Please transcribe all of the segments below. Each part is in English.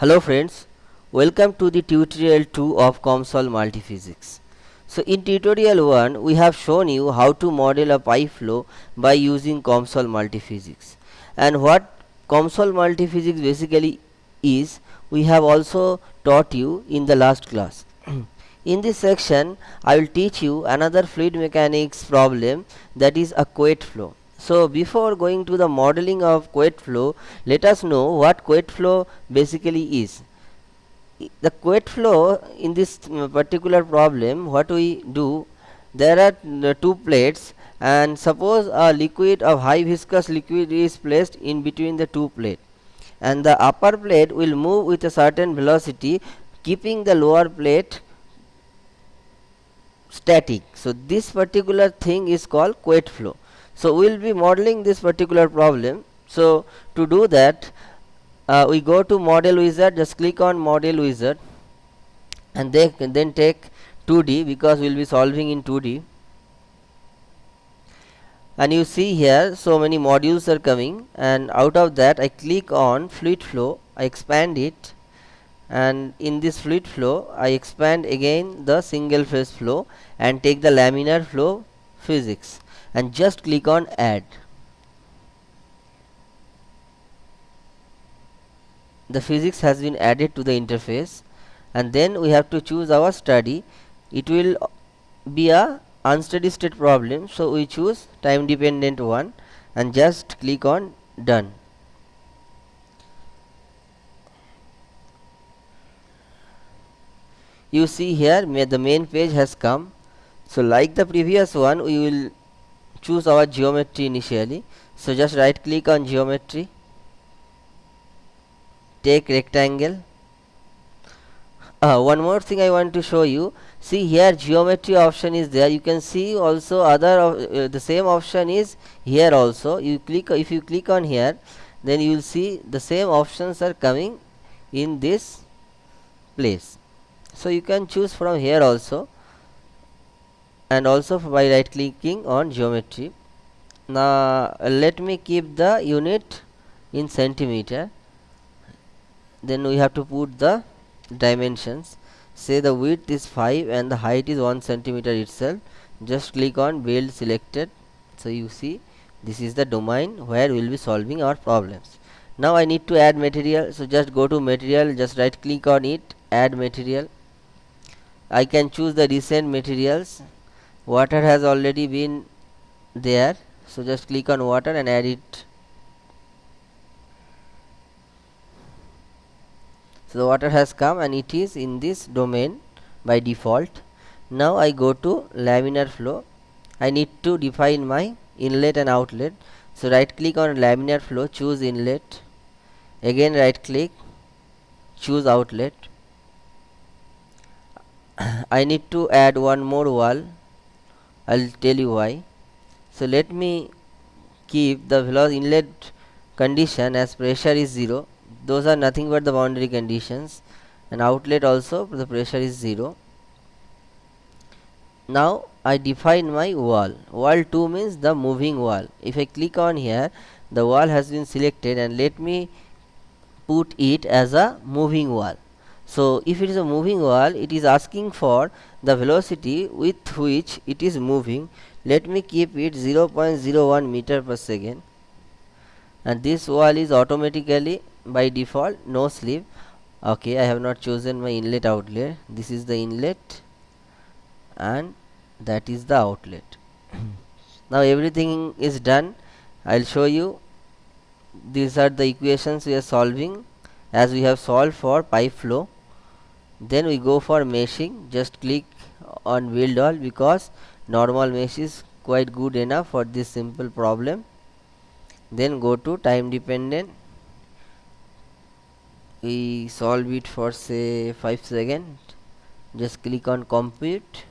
Hello friends, welcome to the tutorial 2 of COMSOL Multiphysics. So in tutorial 1 we have shown you how to model a pipe flow by using COMSOL Multiphysics and what COMSOL Multiphysics basically is we have also taught you in the last class. in this section I will teach you another fluid mechanics problem that is a Couette flow. So before going to the modeling of Couette flow, let us know what Couette flow basically is. The Couette flow in this mm, particular problem, what we do, there are mm, two plates and suppose a liquid of high viscous liquid is placed in between the two plates and the upper plate will move with a certain velocity keeping the lower plate static. So this particular thing is called Couette flow. So we will be modeling this particular problem. So to do that uh, we go to model wizard just click on model wizard and they then take 2D because we will be solving in 2D and you see here so many modules are coming and out of that I click on fluid flow I expand it and in this fluid flow I expand again the single phase flow and take the laminar flow physics and just click on add. The physics has been added to the interface and then we have to choose our study. It will be a unsteady state problem so we choose time dependent one and just click on done. You see here the main page has come so like the previous one we will choose our geometry initially. So just right click on geometry. Take rectangle. Uh, one more thing I want to show you. See here geometry option is there. You can see also other uh, the same option is here also. You click if you click on here then you will see the same options are coming in this place. So you can choose from here also and also by right clicking on geometry. Now let me keep the unit in centimeter. Then we have to put the dimensions. Say the width is 5 and the height is 1 centimeter itself. Just click on build selected. So you see this is the domain where we will be solving our problems. Now I need to add material. So just go to material. Just right click on it. Add material. I can choose the recent materials water has already been there. So just click on water and add it. So the water has come and it is in this domain by default. Now I go to laminar flow. I need to define my inlet and outlet. So right click on laminar flow choose inlet. Again right click choose outlet. I need to add one more wall I'll tell you why. So let me keep the velocity inlet condition as pressure is 0 those are nothing but the boundary conditions. And outlet also the pressure is 0 now I define my wall. Wall 2 means the moving wall. If I click on here the wall has been selected and let me put it as a moving wall so if it is a moving wall it is asking for the velocity with which it is moving. Let me keep it 0.01 meter per second. And this wall is automatically by default no slip. Okay I have not chosen my inlet outlet. This is the inlet. And that is the outlet. Now everything is done. I'll show you. These are the equations we are solving. As we have solved for pipe flow then we go for meshing. Just click on build all because normal mesh is quite good enough for this simple problem. Then go to time dependent. We solve it for say 5 seconds just click on compute.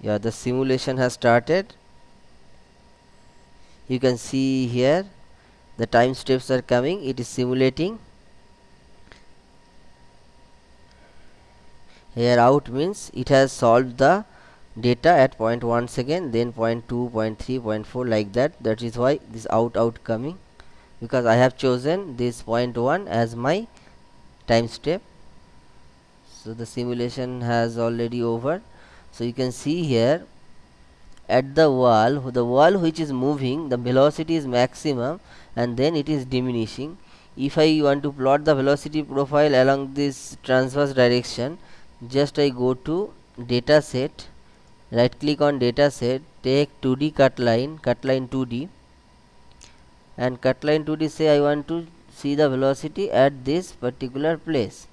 Yeah the simulation has started. You can see here the time steps are coming. It is simulating. Here out means it has solved the data at point 1 second then point 2 point 3 point 4 like that. That is why this out out coming. Because I have chosen this point 1 as my time step. So the simulation has already over. So you can see here at the wall the wall which is moving the velocity is maximum and then it is diminishing. If I want to plot the velocity profile along this transverse direction just I go to data set right click on data set take 2d cut line cut line 2d and cut line 2d say I want to see the velocity at this particular place.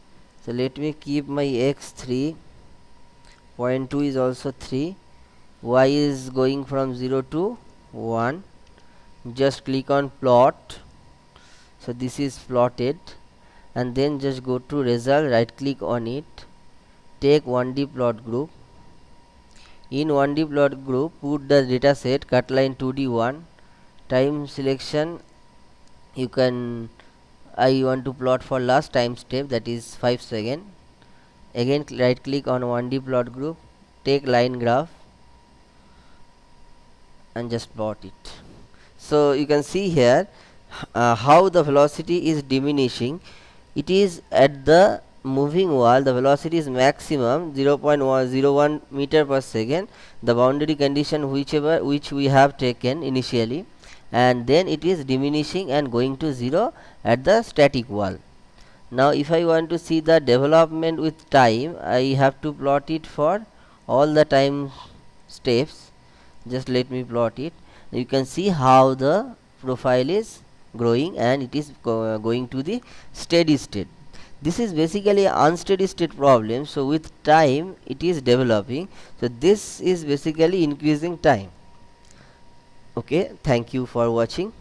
So let me keep my x 3 point 2 is also 3 y is going from 0 to 1 just click on plot. So this is plotted. And then just go to result right click on it. Take 1d plot group. In 1d plot group put the data set cut line 2d1 time selection you can I want to plot for last time step that is 5 second. Again right click on 1d plot group. Take line graph. And just plot it so you can see here uh, how the velocity is diminishing. It is at the moving wall. The velocity is maximum 0.01 meter per second. The boundary condition whichever which we have taken initially. And then it is diminishing and going to 0 at the static wall. Now if I want to see the development with time I have to plot it for all the time steps. Just let me plot it you can see how the profile is growing and it is go uh, going to the steady state. This is basically unsteady state problem so with time it is developing. So this is basically increasing time. Okay thank you for watching